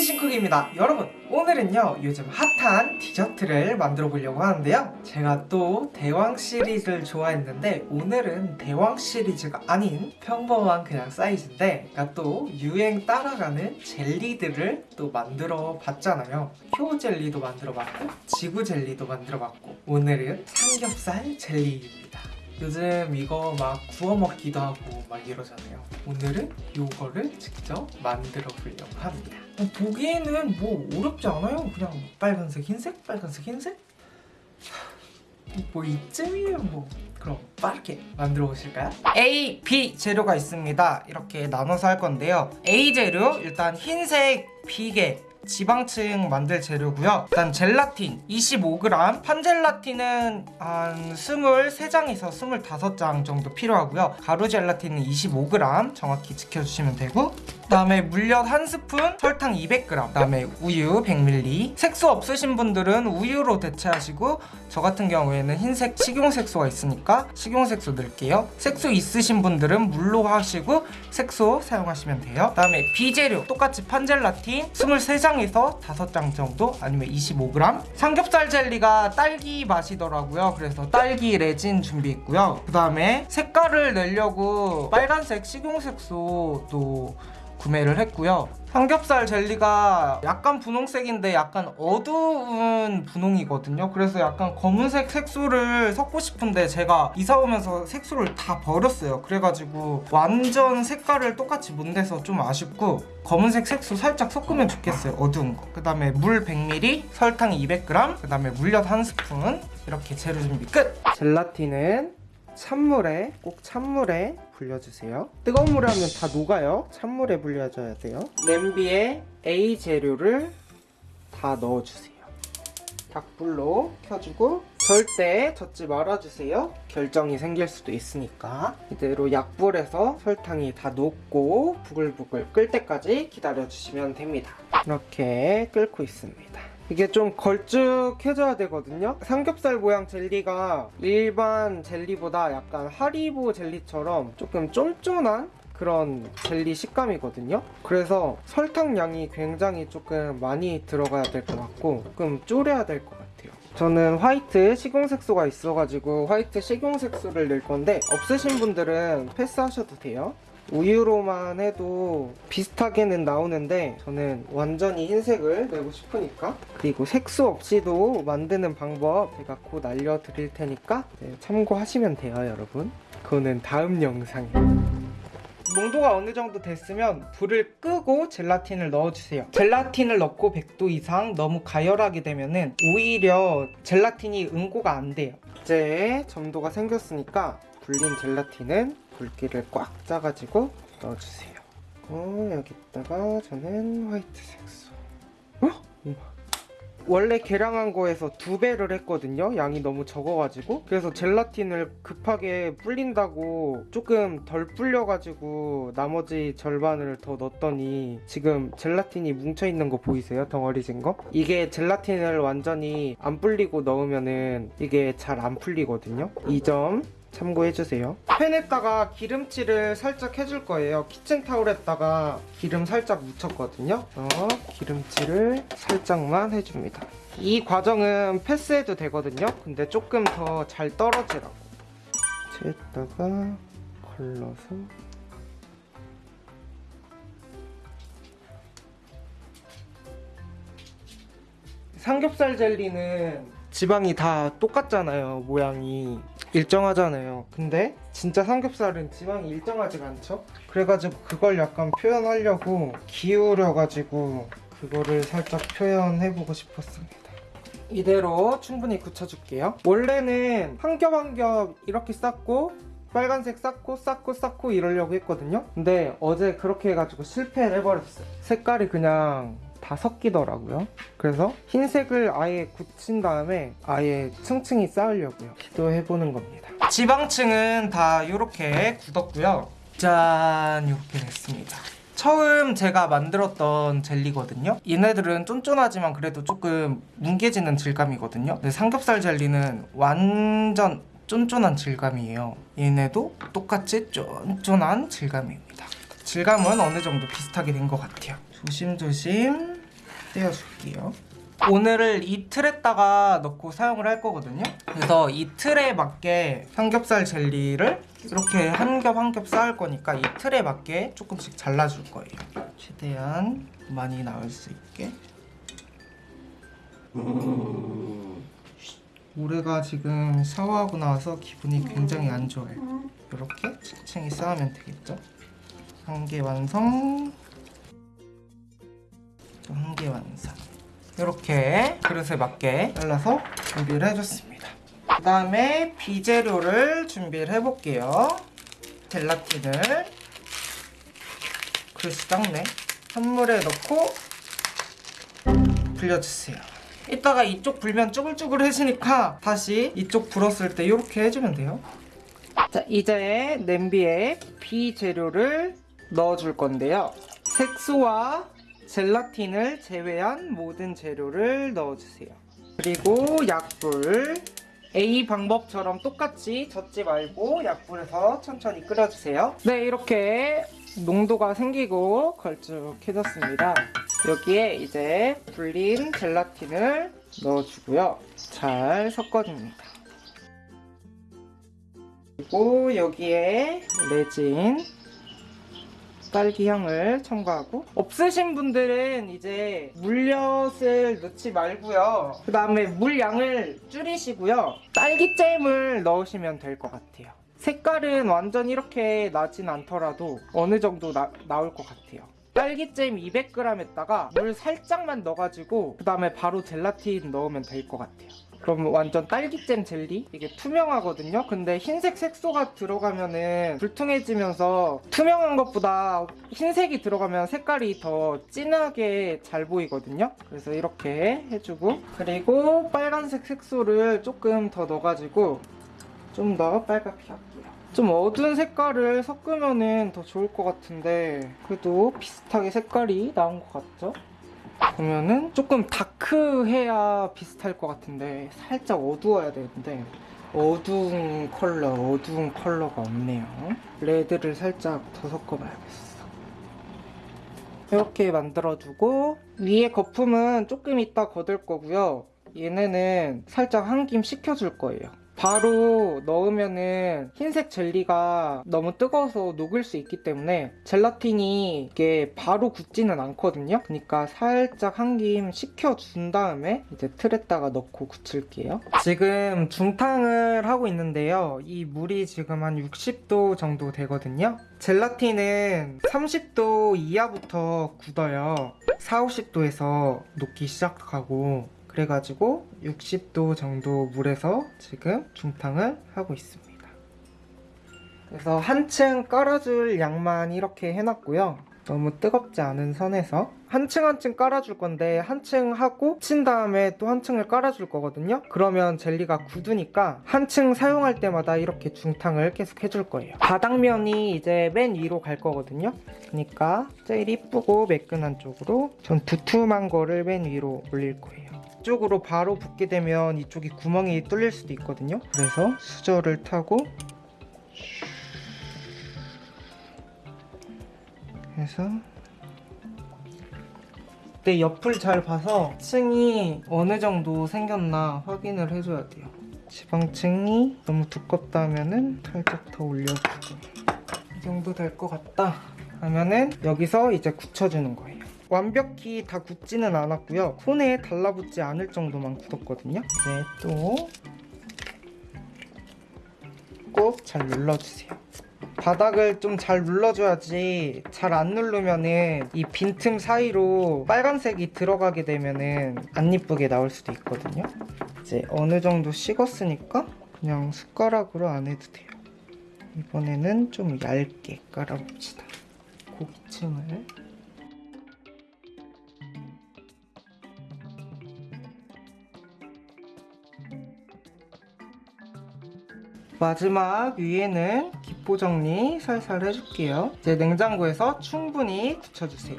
싱크입니다. 여러분 오늘은요 요즘 핫한 디저트를 만들어 보려고 하는데요. 제가 또 대왕 시리즈를 좋아했는데 오늘은 대왕 시리즈가 아닌 평범한 그냥 사이즈인데 제가 또 유행 따라가는 젤리들을 또 만들어 봤잖아요. 효 젤리도 만들어 봤고 지구 젤리도 만들어 봤고 오늘은 삼겹살 젤리입니다. 요즘 이거 막 구워 먹기도 하고 막 이러잖아요. 오늘은 이거를 직접 만들어 보려고 합니다. 어, 보기에는 뭐 어렵지 않아요. 그냥 빨간색 흰색 빨간색 흰색? 뭐 이쯤이면 뭐. 그럼 빠르게 만들어 보실까요? A, B 재료가 있습니다. 이렇게 나눠서 할 건데요. A 재료 일단 흰색 비계 지방층 만들 재료고요. 일단 젤라틴 25g 판젤라틴은 한 23장에서 25장 정도 필요하고요. 가루 젤라틴은 25g 정확히 지켜주시면 되고 그 다음에 물엿 한 스푼, 설탕 200g 그 다음에 우유 100ml 색소 없으신 분들은 우유로 대체하시고 저 같은 경우에는 흰색 식용색소가 있으니까 식용색소 넣을게요. 색소 있으신 분들은 물로 하시고 색소 사용하시면 돼요. 그 다음에 비재료 똑같이 판젤라틴 23장 에서 5장 정도 아니면 25g 삼겹살 젤리가 딸기 맛이더라고요. 그래서 딸기 레진 준비했고요. 그 다음에 색깔을 내려고 빨간색 식용색소도 구매를 했고요. 삼겹살 젤리가 약간 분홍색인데 약간 어두운 분홍이거든요. 그래서 약간 검은색 색소를 섞고 싶은데 제가 이사 오면서 색소를 다 버렸어요. 그래가지고 완전 색깔을 똑같이 못 내서 좀 아쉽고 검은색 색소 살짝 섞으면 좋겠어요. 어두운 거그 다음에 물 100ml 설탕 200g 그 다음에 물엿 한 스푼. 이렇게 재료 준비 끝! 젤라틴은 찬물에 꼭 찬물에 불려주세요. 뜨거운 물에 하면 다 녹아요. 찬물에 불려줘야 돼요. 냄비에 A 재료를 다 넣어주세요. 닭불로 켜주고 절대 젓지 말아주세요. 결정이 생길 수도 있으니까. 이대로 약불에서 설탕이 다 녹고 부글부글 끓 때까지 기다려주시면 됩니다. 이렇게 끓고 있습니다 이게 좀 걸쭉해져야 되거든요? 삼겹살 모양 젤리가 일반 젤리보다 약간 하리보 젤리처럼 조금 쫀쫀한 그런 젤리 식감이거든요? 그래서 설탕 양이 굉장히 조금 많이 들어가야 될 것 같고 조금 졸여야 될 것 같아요. 저는 화이트 식용색소가 있어가지고 화이트 식용색소를 넣을 건데 없으신 분들은 패스하셔도 돼요 우유로만 해도 비슷하게는 나오는데 저는 완전히 흰색을 내고 싶으니까 그리고 색소 없이도 만드는 방법 제가 곧 알려드릴 테니까 네, 참고하시면 돼요 여러분. 그거는 다음 영상에. 농도가 어느 정도 됐으면 불을 끄고 젤라틴을 넣어주세요. 젤라틴을 넣고 100도 이상 너무 가열하게 되면 오히려 젤라틴이 응고가 안 돼요. 이제 점도가 생겼으니까 불린 젤라틴은 굵기를 꽉 짜가지고 넣어주세요. 어, 여기다가 저는 화이트 색소. 어? 원래 계량한 거에서 두 배를 했거든요. 양이 너무 적어가지고. 그래서 젤라틴을 급하게 불린다고 조금 덜 불려가지고 나머지 절반을 더 넣었더니 지금 젤라틴이 뭉쳐있는 거 보이세요? 덩어리진 거? 이게 젤라틴을 완전히 안 불리고 넣으면은 이게 잘 안 풀리거든요. 이 점 참고해주세요. 팬에다가 기름칠을 살짝 해줄 거예요. 키친타올에다가 기름 살짝 묻혔거든요. 어, 기름칠을 살짝만 해줍니다. 이 과정은 패스해도 되거든요. 근데 조금 더 잘 떨어지라고. 채에다가 걸러서 삼겹살 젤리는 지방이 다 똑같잖아요 모양이 일정하잖아요. 근데 진짜 삼겹살은 지방이 일정하지가 않죠? 그래가지고 그걸 약간 표현하려고 기울여가지고 그거를 살짝 표현해보고 싶었습니다. 이대로 충분히 굳혀줄게요. 원래는 한 겹 한 겹 이렇게 쌓고 빨간색 쌓고 쌓고 쌓고 이러려고 했거든요. 근데 어제 그렇게 해가지고 실패를 해버렸어요. 색깔이 그냥 다 섞이더라고요. 그래서 흰색을 아예 굳힌 다음에 아예 층층이 쌓으려고요. 시도해보는 겁니다. 지방층은 다 이렇게 굳었고요. 짠! 이렇게 됐습니다. 처음 제가 만들었던 젤리거든요. 얘네들은 쫀쫀하지만 그래도 조금 뭉개지는 질감이거든요. 근데 삼겹살 젤리는 완전 쫀쫀한 질감이에요. 얘네도 똑같이 쫀쫀한 질감입니다. 질감은 어느 정도 비슷하게 된 것 같아요. 조심조심 떼어줄게요. 오늘을 이 틀에다가 넣고 사용을 할 거거든요. 그래서 이 틀에 맞게 삼겹살 젤리를 이렇게 한 겹 한 겹 쌓을 거니까 이 틀에 맞게 조금씩 잘라줄 거예요. 최대한 많이 나올 수 있게. 올해가 지금 샤워하고 나와서 기분이 굉장히 안 좋아요. 이렇게 층층이 쌓으면 되겠죠? 한 개 완성. 또 한 개 완성. 이렇게 그릇에 맞게 잘라서 준비를 해줬습니다. 그 다음에 비재료를 준비를 해볼게요. 젤라틴을 그릇이 작네. 찬물에 넣고 불려주세요. 이따가 이쪽 불면 쭈글쭈글해지니까 다시 이쪽 불었을 때 이렇게 해주면 돼요. 자 이제 냄비에 비재료를 넣어줄 건데요. 색소와 젤라틴을 제외한 모든 재료를 넣어주세요. 그리고 약불 A 방법처럼 똑같이 젓지 말고 약불에서 천천히 끓여주세요. 네 이렇게 농도가 생기고 걸쭉해졌습니다. 여기에 이제 불린 젤라틴을 넣어주고요. 잘 섞어줍니다. 그리고 여기에 레진 딸기 향을 첨가하고. 없으신 분들은 이제 물엿을 넣지 말고요. 그 다음에 물량을 줄이시고요. 딸기잼을 넣으시면 될 것 같아요. 색깔은 완전 이렇게 나진 않더라도 어느 정도 나, 나올 것 같아요. 딸기잼 200g에다가 물 살짝만 넣어가지고 그 다음에 바로 젤라틴 넣으면 될 것 같아요 그럼 완전 딸기잼 젤리? 이게 투명하거든요? 근데 흰색 색소가 들어가면은 불퉁해지면서 투명한 것보다 흰색이 들어가면 색깔이 더 진하게 잘 보이거든요? 그래서 이렇게 해주고 그리고 빨간색 색소를 조금 더 넣어가지고 좀 더 빨갛게 할게요. 좀 어두운 색깔을 섞으면은 더 좋을 것 같은데 그래도 비슷하게 색깔이 나온 것 같죠? 보면은 조금 다크해야 비슷할 것 같은데 살짝 어두워야 되는데 어두운 컬러, 어두운 컬러가 없네요. 레드를 살짝 더 섞어봐야겠어. 이렇게 만들어주고 위에 거품은 조금 이따 걷을 거고요. 얘네는 살짝 한 김 식혀줄 거예요. 바로 넣으면은 흰색 젤리가 너무 뜨거워서 녹을 수 있기 때문에 젤라틴이 이게 바로 굳지는 않거든요. 그러니까 살짝 한 김 식혀준 다음에 이제 틀에다가 넣고 굳힐게요. 지금 중탕을 하고 있는데요. 이 물이 지금 한 60도 정도 되거든요. 젤라틴은 30도 이하부터 굳어요. 4, 50도에서 녹기 시작하고 그래가지고 60도 정도 물에서 지금 중탕을 하고 있습니다. 그래서 한층 깔아줄 양만 이렇게 해놨고요. 너무 뜨겁지 않은 선에서 한 층 한 층 깔아줄 건데 한 층 하고 친 다음에 또 한 층을 깔아줄 거거든요. 그러면 젤리가 굳으니까 한 층 사용할 때마다 이렇게 중탕을 계속 해줄 거예요. 바닥면이 이제 맨 위로 갈 거거든요. 그러니까 제일 이쁘고 매끈한 쪽으로 전 두툼한 거를 맨 위로 올릴 거예요. 이쪽으로 바로 붓게 되면 이쪽이 구멍이 뚫릴 수도 있거든요. 그래서 수저를 타고 해서 내 옆을 잘 봐서 층이 어느 정도 생겼나 확인을 해줘야 돼요. 지방층이 너무 두껍다 하면은 살짝 더 올려주고 이 정도 될 것 같다 하면은 여기서 이제 굳혀주는 거예요. 완벽히 다 굳지는 않았고요. 손에 달라붙지 않을 정도만 굳었거든요. 이제 또 꼭 잘 눌러주세요. 바닥을 좀 잘 눌러줘야지 잘 안 누르면은 이 빈틈 사이로 빨간색이 들어가게 되면은 안 이쁘게 나올 수도 있거든요. 이제 어느 정도 식었으니까 그냥 숟가락으로 안 해도 돼요. 이번에는 좀 얇게 깔아봅시다. 고기층을 마지막 위에는 기포 정리 살살 해줄게요. 이제 냉장고에서 충분히 굳혀주세요.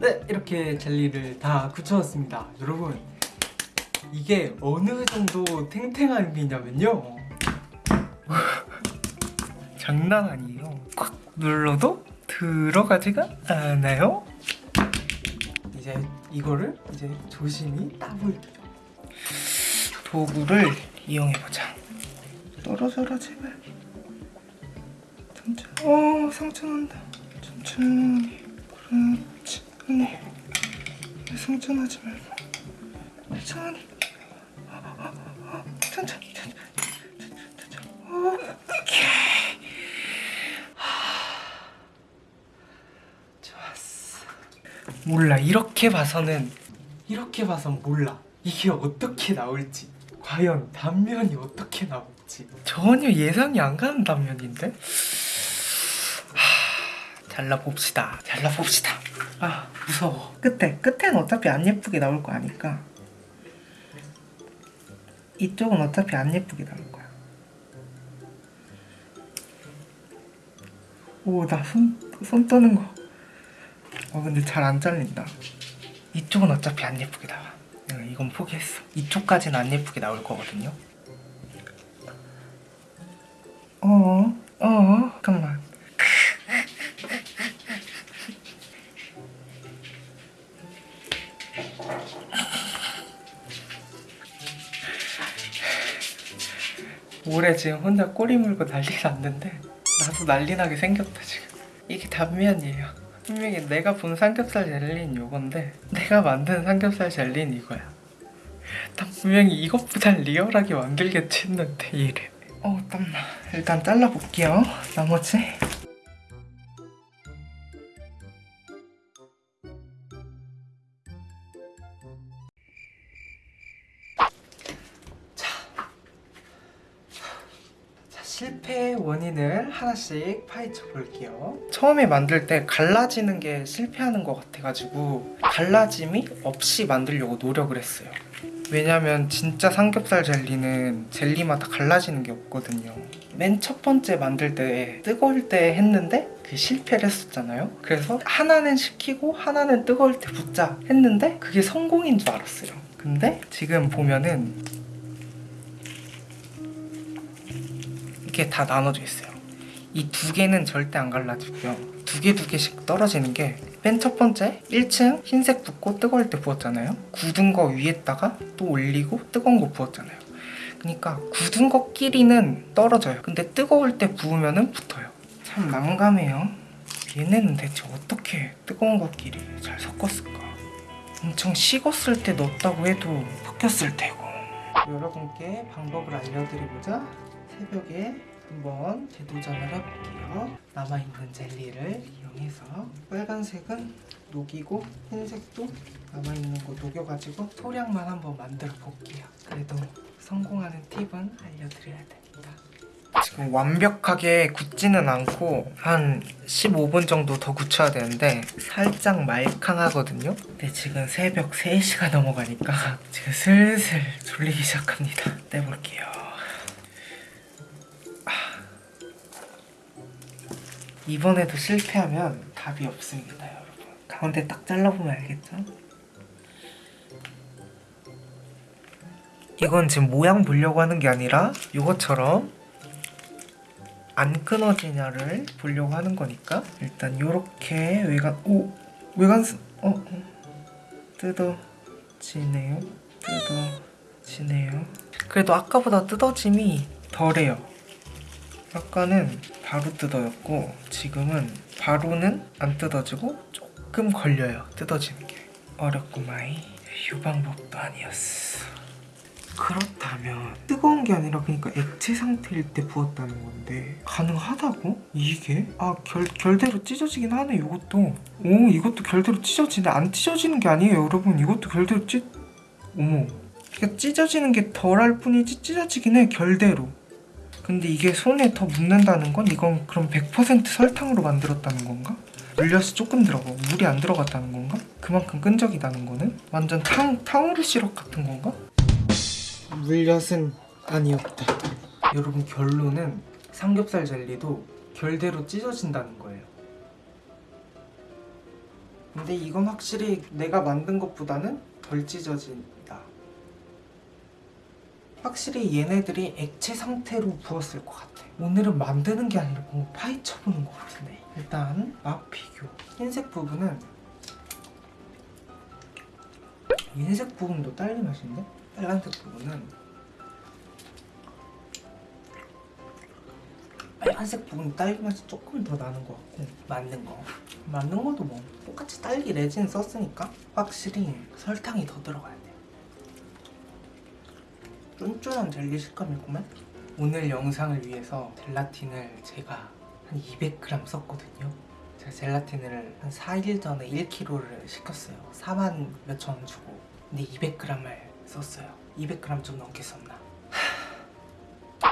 네, 이렇게 젤리를 다 굳혀왔습니다. 여러분, 이게 어느 정도 탱탱한 게냐면요. 장난 아니에요. 콱 눌러도 들어가지가 않아요. 이제 이거를 이제 조심히 따볼 도구를 이용해 보자. 떨어져라 제발. 천천히. 어 상처 난다. 천천히. 그렇지. 아니. 상처 나지 말고. 천천히. 몰라. 이렇게 봐서는 이렇게 봐선 몰라. 이게 어떻게 나올지. 과연 단면이 어떻게 나올지. 전혀 예상이 안 가는 단면인데? 하, 잘라봅시다. 잘라봅시다. 아 무서워. 끝에 끝엔 어차피 안 예쁘게 나올 거 아니까. 이쪽은 어차피 안 예쁘게 나올 거야. 오 나 손 손 떠는 거 어 근데 잘 안 잘린다. 이쪽은 어차피 안 예쁘게 나와. 이건 포기했어. 이쪽까지는 안 예쁘게 나올 거거든요. 어, 어, 잠깐만. 올해 지금 혼자 꼬리 물고 난리 났는데 나도 난리 나게 생겼다 지금. 이게 단면이에요. 분명히 내가 본 삼겹살 젤리는 요건데 내가 만든 삼겹살 젤리는 이거야. 난 분명히 이것보다 리얼하게 만들겠지 했는데 이래. 어 땀나. 일단 잘라볼게요. 나머지. 실패의 원인을 하나씩 파헤쳐 볼게요. 처음에 만들 때 갈라지는 게 실패하는 것 같아가지고 갈라짐이 없이 만들려고 노력을 했어요. 왜냐면 진짜 삼겹살 젤리는 젤리마다 갈라지는 게 없거든요. 맨 첫 번째 만들 때 뜨거울 때 했는데 그 실패를 했었잖아요. 그래서 하나는 식히고 하나는 뜨거울 때 붓자 했는데 그게 성공인 줄 알았어요. 근데 지금 보면은 이게 다 나눠져 있어요. 이 두 개는 절대 안 갈라지고요. 두 개 두 개씩 떨어지는 게 맨 첫 번째 1층 흰색 붓고 뜨거울 때 부었잖아요. 굳은 거 위에다가 또 올리고 뜨거운 거 부었잖아요. 그러니까 굳은 것끼리는 떨어져요. 근데 뜨거울 때 부으면은 붙어요. 참 난감해요. 얘네는 대체 어떻게 뜨거운 것끼리 잘 섞었을까? 엄청 식었을 때 넣었다고 해도 섞였을 테고. 여러분께 방법을 알려드리고자 새벽에 한번 재도전을 해볼게요. 남아있는 젤리를 이용해서 빨간색은 녹이고 흰색도 남아있는 거 녹여가지고 소량만 한번 만들어 볼게요. 그래도 성공하는 팁은 알려드려야 됩니다. 지금 완벽하게 굳지는 않고 한 15분 정도 더 굳혀야 되는데 살짝 말캉하거든요. 근데 지금 새벽 3시가 넘어가니까 지금 슬슬 졸리기 시작합니다. 떼볼게요. 이번에도 실패하면 답이 없습니다, 여러분. 가운데 딱 잘라보면 알겠죠? 이건 지금 모양 보려고 하는 게 아니라 이것처럼 안 끊어지냐를 보려고 하는 거니까 일단 요렇게 외관 오 외관스 어 어. 뜯어지네요 뜯어지네요 그래도 아까보다 뜯어짐이 덜해요 아까는 바로 뜯어졌고 지금은 바로는 안 뜯어지고 조금 걸려요. 뜯어지는 게. 어렵구마이. 이 방법도 아니었어. 그렇다면 뜨거운 게 아니라 그러니까 액체 상태일 때 부었다는 건데 가능하다고? 이게? 아 결, 결대로 찢어지긴 하네 이것도. 오 이것도 결대로 찢어지네. 안 찢어지는 게 아니에요 여러분. 이것도 결대로 찢 어머. 그러니까 찢어지는 게 덜 할 뿐이지 찢어지긴 해 결대로 근데 이게 손에 더 묻는다는 건 이건 그럼 100% 설탕으로 만들었다는 건가? 물엿이 조금 들어가 물이 안 들어갔다는 건가? 그만큼 끈적이다는 거는? 완전 탕, 탕후루 시럽 같은 건가? 물엿은 아니었다 여러분 결론은 삼겹살 젤리도 결대로 찢어진다는 거예요 근데 이건 확실히 내가 만든 것보다는 덜 찢어진다 확실히 얘네들이 액체 상태로 부었을 것 같아. 오늘은 만드는 게 아니라 뭔가 파헤쳐보는 것 같은데. 일단 맛 비교. 흰색 부분은 흰색 부분도 딸기 맛인데 빨간색 부분은 빨간색 부분 딸기 맛이 조금 더 나는 것 같고 맞는 거 맞는 것도 뭐 똑같이 딸기 레진 썼으니까 확실히 설탕이 더 들어가야 돼 쫀쫀한 젤리 식감이구만. 오늘 영상을 위해서 젤라틴을 제가 한 200g 썼거든요. 제가 젤라틴을 한 4일 전에 1kg를 시켰어요. 4만 몇천 원 주고. 근데 200g을 썼어요. 200g 좀 넘게 썼나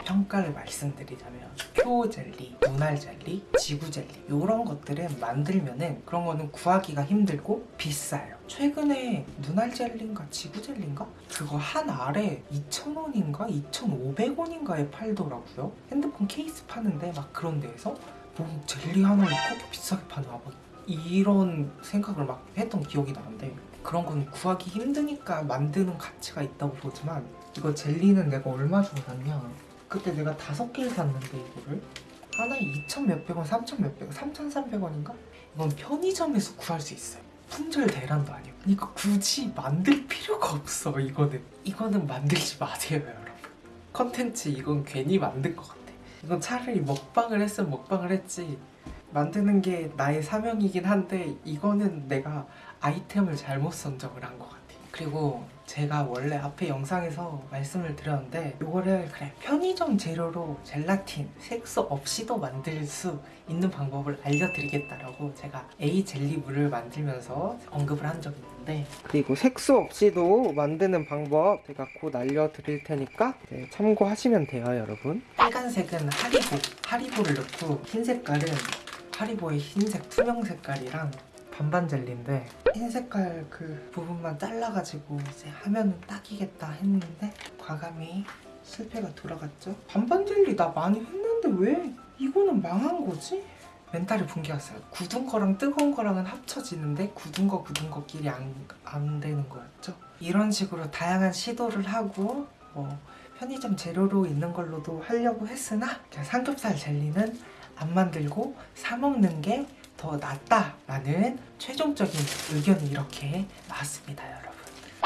평가를 말씀드리자면 표 젤리, 눈알 젤리, 지구 젤리 이런 것들은 만들면 은 그런 거는 구하기가 힘들고 비싸요. 최근에 눈알 젤리인가 지구 젤리인가? 그거 한 알에 2,000원인가? 2,500원인가에 팔더라고요. 핸드폰 케이스 파는데 막 그런 데에서? 뭐 젤리 하나를 그렇게 비싸게 파나 막 이런 생각을 막 했던 기억이 나는데 그런 건 구하기 힘드니까 만드는 가치가 있다고 보지만 이거 젤리는 내가 얼마 주고 샀냐 그때 내가 다섯 개를 샀는데 이거를 하나에 2천 몇백 원, 3천 몇백 원, 3,300원인가? 이건 편의점에서 구할 수 있어요. 품절 대란도 아니고. 그러니까 굳이 만들 필요가 없어 이거는. 이거는 만들지 마세요 여러분. 컨텐츠 이건 괜히 만든 것 같아. 이건 차라리 먹방을 했으면 먹방을 했지. 만드는 게 나의 사명이긴 한데 이거는 내가 아이템을 잘못 선정을 한 것 같아. 그리고 제가 원래 앞에 영상에서 말씀을 드렸는데 이거를 그래 편의점 재료로 젤라틴 색소 없이도 만들 수 있는 방법을 알려드리겠다라고 제가 A 젤리물을 만들면서 언급을 한 적이 있는데 그리고 색소 없이도 만드는 방법 제가 곧 알려드릴 테니까 네, 참고하시면 돼요 여러분. 빨간색은 하리보 하리보를 넣고 흰 색깔은 하리보의 흰색 투명 색깔이랑 반반 젤리인데 흰 색깔 그 부분만 잘라가지고 이제 하면은 딱이겠다 했는데 과감히 실패가 돌아갔죠. 반반 젤리 나 많이 했는데 왜 이거는 망한 거지? 멘탈이 붕괴였어요. 굳은 거랑 뜨거운 거랑은 합쳐지는데 굳은 거 굳은 거끼리 안, 안 되는 거였죠. 이런 식으로 다양한 시도를 하고 뭐 편의점 재료로 있는 걸로도 하려고 했으나 삼겹살 젤리는 안 만들고 사 먹는 게 더 낫다라는 최종적인 의견이 이렇게 나왔습니다, 여러분.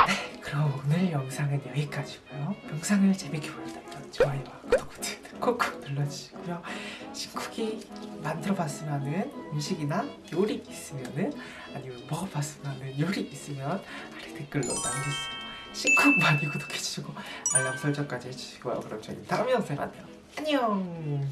네, 그럼 오늘 영상은 여기까지고요. 영상을 재밌게 보셨다면 좋아요와 구독 버튼 콕콕 눌러주시고요. 신쿡이 만들어봤으면 은 음식이나 요리 있으면 은 아니면 먹어봤으면 은 요리 있으면 아래 댓글로 남겨주세요. 신쿡 많이 구독해주시고 알람 설정까지 해주시고요. 그럼 저희 다음 영상에 만나요. 안녕.